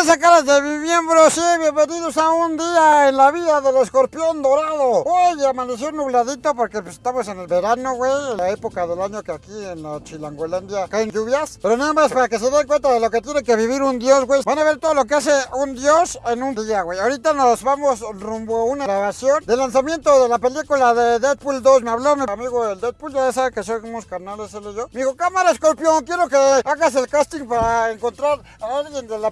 esa cara de mi miembro? Sí, bienvenidos a un día en la vida del escorpión dorado. Hoy amaneció nubladito porque pues, estamos en el verano, güey, la época del año que aquí en la Chilangolandia caen lluvias. Pero nada más para que se den cuenta de lo que tiene que vivir un dios, güey. Van a ver todo lo que hace un dios en un día, güey. Ahorita nos vamos rumbo a una grabación de lanzamiento de la película de Deadpool 2. Me habló mi amigo del Deadpool, ya sabe que somos canales él y yo. Me dijo, cámara escorpión, quiero que hagas el casting para encontrar a alguien de la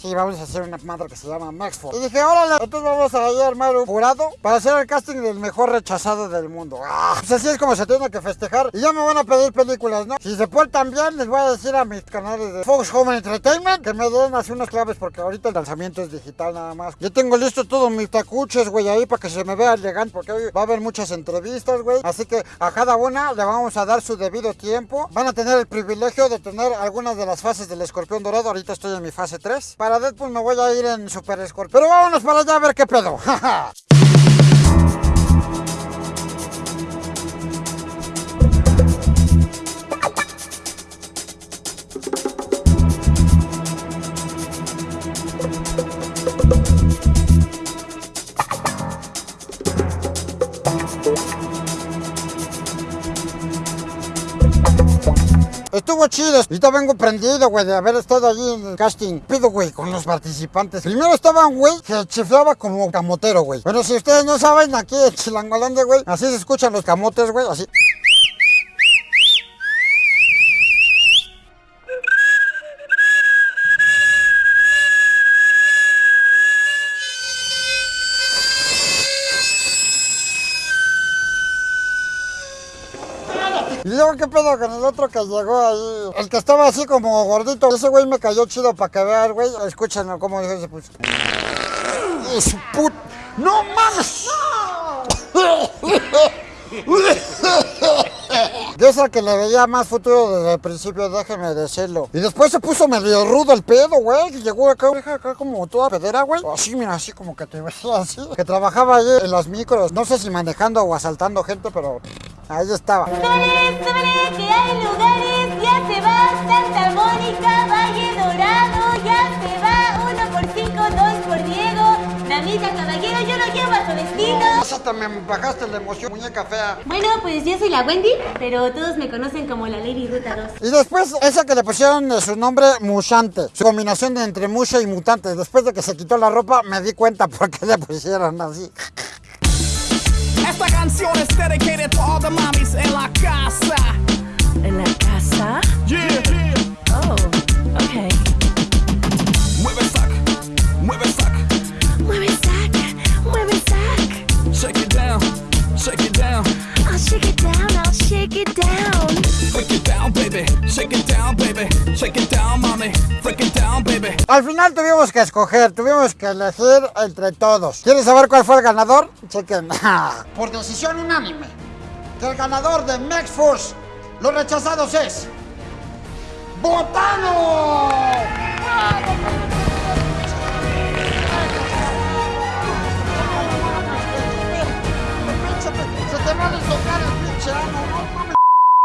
Sí, vamos a hacer una madre que se llama Mexforce. Y dije, órale, entonces vamos a armar un jurado para hacer el casting del mejor rechazado del mundo. Ah, pues así es como se tiene que festejar. Y ya me van a pedir películas, ¿no? Si se portan bien, les voy a decir a mis canales de Fox Home Entertainment que me den así unas claves porque ahorita el lanzamiento es digital nada más. Yo tengo listo todos mis tacuches, güey, ahí para que se me vea elegante porque hoy va a haber muchas entrevistas, güey. Así que a cada una le vamos a dar su debido tiempo. Van a tener el privilegio de tener algunas de las fases del escorpión dorado. Ahorita estoy en mi fase 3. Para Deadpool me voy a ir en Super Escorpión. Pero vámonos para allá a ver qué pedo. Chido. Ahorita vengo prendido, güey, de haber estado allí en el casting. Pido, güey, con los participantes. Primero estaba un güey que chiflaba como camotero, güey. Pero si ustedes no saben, aquí en Chilangolandia, güey, así se escuchan los camotes, güey, así. Y luego, ¿qué pedo con el otro que llegó ahí? El que estaba así como gordito. Ese güey me cayó chido para que vean, güey. Escúchenlo cómo dijo ese puto. ¡Oh, su put... ¡No mames! Yo es que le veía más futuro desde el principio, déjeme decirlo. Y después se puso medio rudo el pedo, güey. Y llegó acá, acá como toda pedera, güey. Así, mira, así como que te veía así. Que trabajaba ahí en las micros. No sé si manejando o asaltando gente, pero ahí estaba. Caballero, yo lo llevo a su destino. Hasta me bajaste la emoción, muñeca fea. Bueno, pues yo soy la Wendy, pero todos me conocen como la Lady Ruta 2. Y después, esa que le pusieron de su nombre, Mushante. Su combinación de entre musha y mutante. Después de que se quitó la ropa, me di cuenta por qué le pusieron así. Esta canción es dedicated to all the mommies en la casa. Al final tuvimos que escoger, tuvimos que elegir entre todos. ¿Quieres saber cuál fue el ganador? Chequen. Por decisión unánime, que el ganador de Max Force, los rechazados es. ¡Botano! Se te va a desocar el pinche ano.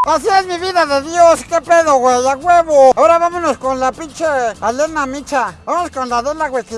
Así es mi vida de Dios, qué pedo, güey, a huevo. Ahora vámonos con la pinche Alena Micha. Vamos con la Adela, güey, que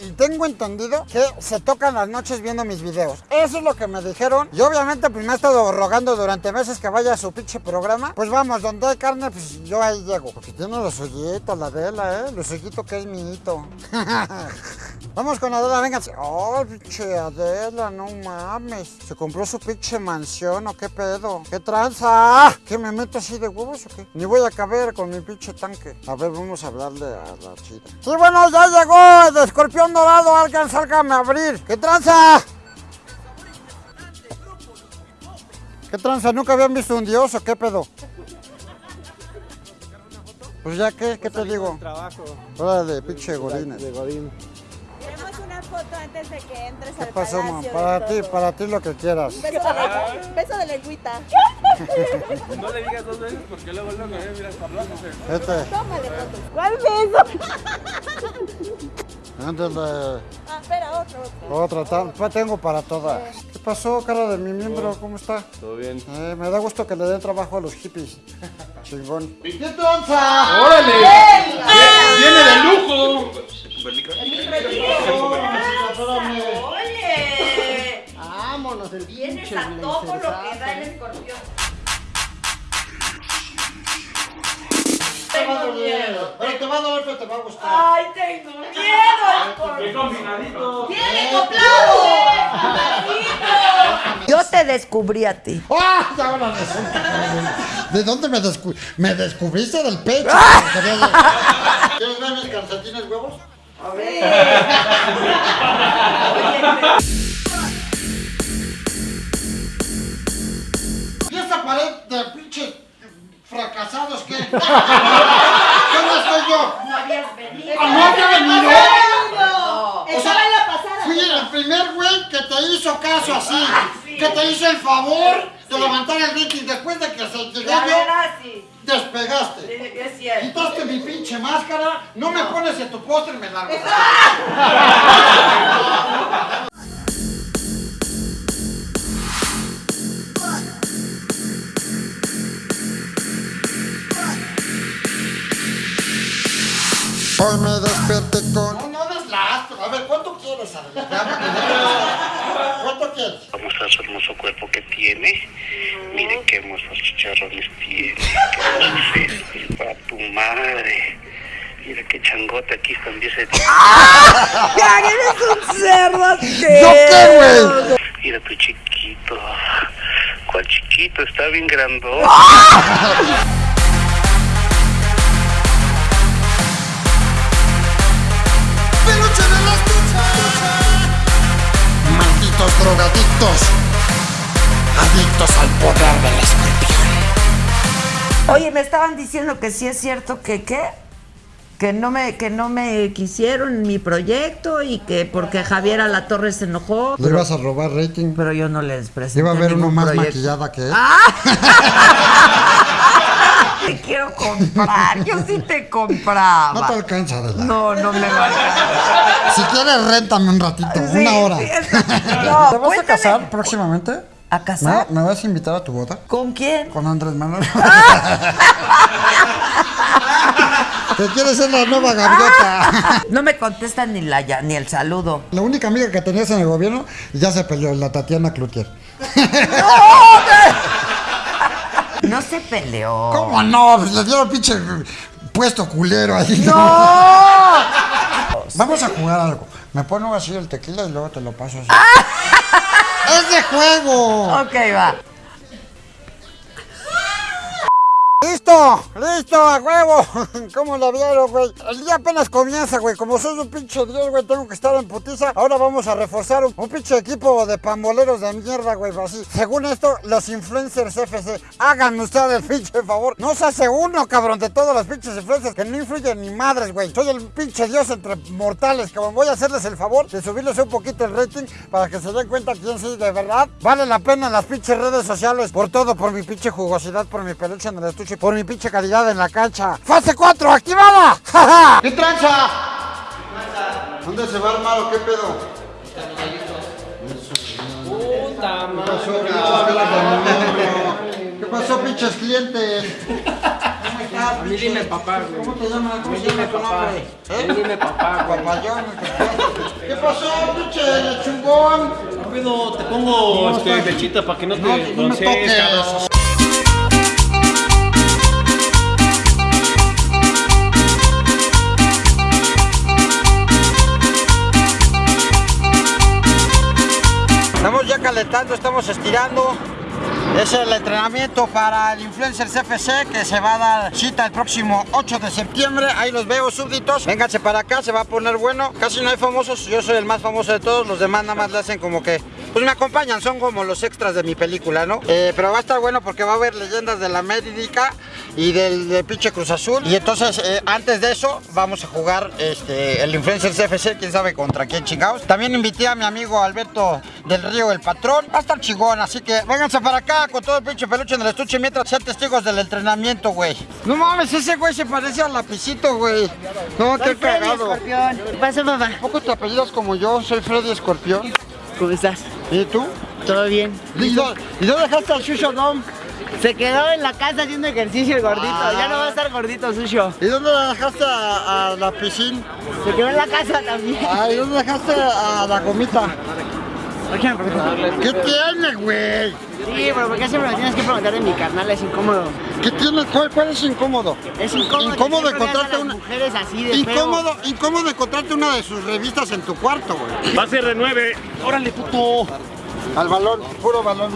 y tengo entendido que se tocan las noches viendo mis videos. Eso es lo que me dijeron. Y obviamente, pues me ha estado rogando durante meses que vaya a su pinche programa. Pues vamos, donde hay carne, pues yo ahí llego. Porque tiene los hoyitos, la Adela, ¿eh? Los hoyitos que es mi hito. Vamos con Adela, vénganse. Oh, pinche Adela, no mames. ¿Se compró su pinche mansión o qué pedo? ¿Qué tranza? ¿Qué me meto así de huevos o qué? Ni voy a caber con mi pinche tanque. A ver, vamos a hablarle a la chida. Sí, bueno, ya llegó el de escorpión dorado. Alguien sálgame a abrir. ¿Qué tranza? ¿Qué tranza? ¿Nunca habían visto un dios o qué pedo? Pues ya, ¿qué? ¿Qué te digo? Trabajo Órale, pinche godines. de Godín. Foto antes de que entres ¿Qué al pasó, palacio. de Para ti, para ti lo que quieras. Beso de, lengua- beso de lengüita. No le digas dos veces porque luego luego me miras hablándose. Este, Tómale fotos. ¿Cuál beso? ándale. Ah, espera, otro, otro. Otra, ta- pa- tengo para todas. ¿Qué pasó, cara de mi miembro? ¿Cómo está? Todo bien. Eh, me da gusto que le den trabajo a los hippies. Chingón. ¿Qué tranza? ¡Órale! ¡Viene de lujo! ¡Órale! ¡Ole! Vámonos, el Vienes a todo lo que da el escorpión. Te va a dar miedo, pero te va a doler, pero te va a gustar. ¡Ay, tengo miedo! Pues, ¡Qué combinadito! ¡Viene eh, acoplado! Yo te descubrí a ti. ¡Ah! Ahora resulta. ¿De dónde me descubriste? Me descubriste del pecho. huevos? ¿Y esta pared de pinches fracasados qué? ¿Dónde estoy yo? No habías venido. ¡Ah, no había venido! Estaba en la pasada. Fui el primer güey que te hizo caso así, que te hizo el favor de levantar el rating después de que se llegué La yo, sí. despegaste. Que es cierto. Quitaste mi pinche máscara, no me pones en tu póster, me largo. Hoy me desperté con... No, no lástima. A ver, ¿cuánto quieres, Adela? Ya, ¿Cuánto quieres? Vamos a su hermoso cuerpo que tiene. Miren qué hermosos chicharrones tiene. Qué hermosos sesos. A tu madre. Mira qué changote aquí también se ¡Ya eres un cerdo! ¿Yo qué, güey? Mira tu chiquito. ¿Cuál chiquito? Está bien grandote. Drogadictos. Adictos al poder del escorpión. Oye, me estaban diciendo que sí es cierto que qué. Que no me, que no me quisieron en mi proyecto y que porque Javier Alatorre se enojó. Le ibas a robar rating. Pero yo no les presenté Iba a haber uno más proyecto. maquillada que él. Te quiero comprar, yo sí te compraba. No te alcanza, Adela. No, no me va a alcanzar. Si quieres, réntame un ratito, Sí, una hora. sí, es- ¿Te vas a casar próximamente? ¿A casar? ¿Me, me vas a invitar a tu boda? ¿Con quién? Con Andrés Manuel. ¿Te quieres ser la nueva gaviota? No me contestan ni la ya- ni el saludo. La única amiga que tenías en el gobierno ya se peleó, la Tatiana Cloutier. No se peleó. ¿Cómo no? Pues le dieron pinche puesto culero ahí. ¡No! Vamos a jugar algo. Me pongo así el tequila y luego te lo paso así. ¡Es de juego! Ok, va. ¡Listo! ¡Listo! ¡A huevo! ¿Cómo la vieron, güey? El día apenas comienza, güey. Como soy un pinche dios, güey, tengo que estar en putiza. Ahora vamos a reforzar un, un pinche equipo de pamboleros de mierda, güey. Así. Según esto, los influencers FC. Háganme ustedes el pinche favor. No se hace uno, cabrón, de todos los pinches influencers que no influyen ni madres, güey. Soy el pinche dios entre mortales, cabrón. Voy a hacerles el favor de subirles un poquito el rating para que se den cuenta quién sí, de verdad. Vale la pena en las pinches redes sociales. Por todo, por mi pinche jugosidad, por mi peluche en el estuche, por mi pinche calidad en la cancha. ¡Fase 4, activada! ¡Ja, ja! ¿Qué tranza? ¿Dónde se va armar o qué pedo? Puta ¿Qué pasó, pinches ¿Qué pasó, pinches clientes? Mí dime papá, güey. ¿Cómo te llamas? ¿Cómo se llama tu nombre? Mí dime papá, güey. Papayón. ¿Qué pasó, pinche? Rápido, te pongo este, lechita para que no te broncees, cabrón. Ya calentando, estamos estirando. Es el entrenamiento para el Influencers FC que se va a dar cita el próximo 8 de septiembre. Ahí los veo, súbditos. Vénganse para acá, se va a poner bueno. Casi no hay famosos, yo soy el más famoso de todos. Los demás nada más le hacen como que, pues me acompañan, son como los extras de mi película, ¿no? Eh, pero va a estar bueno porque va a haber leyendas de la Médica y del, del pinche Cruz Azul. Y entonces, eh, antes de eso, vamos a jugar este, el Influencers FC, quién sabe contra quién chingados. También invité a mi amigo Alberto del Río, el patrón. Va a estar chingón, así que vénganse para acá con todo el pinche peluche en el estuche mientras sean testigos del entrenamiento, güey. No mames, ese güey se parece al lapicito, güey. No, qué cagado. ¿Qué pasa, papá? ¿A poco te apellidas como yo? Soy Freddy Escorpión. ¿Cómo estás? ¿Y tú? ¿Todo bien? ¿Y dó- ¿Y dónde dejaste al Shusho Dom? Se quedó en la casa haciendo ejercicio el gordito. Ah. Ya no va a estar gordito, Susho. ¿Y dónde dejaste a, a la piscina? Se quedó en la casa también. Ah, ¿y dónde dejaste a la gomita? ¿Qué tiene, güey? Sí, pero ¿por qué siempre me tienes que preguntar de mi carnal? Es incómodo. ¿Qué tiene? ¿Cuál, cuál es incómodo? Es incómodo. Incómodo encontrarte una. mujeres así de feo. Incómodo, incómodo encontrarte una de sus revistas en tu cuarto, güey. Va a ser de nueve. Órale, puto. Al balón, puro balón,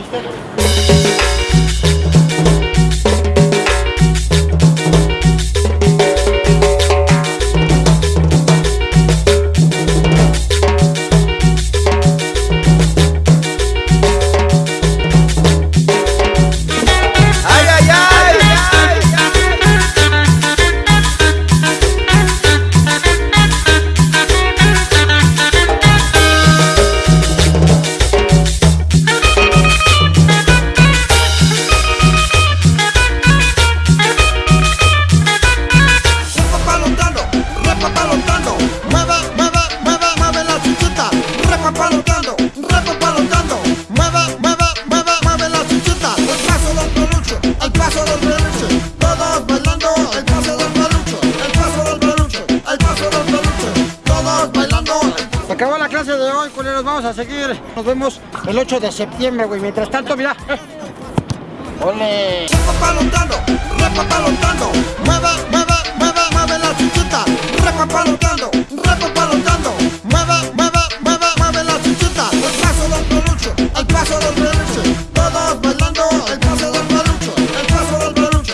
hoy, culeros, vamos a seguir. Nos vemos el 8 de septiembre, güey. Mientras tanto, mira. ¡Ole! Repapalotando, repapalotando. Mueve, mueve, mueve, mueve la chichita. Repapalotando, repapalotando. Mueve, mueve, mueve, mueve la chichita. El paso del peluche, el paso del peluche. Todos bailando el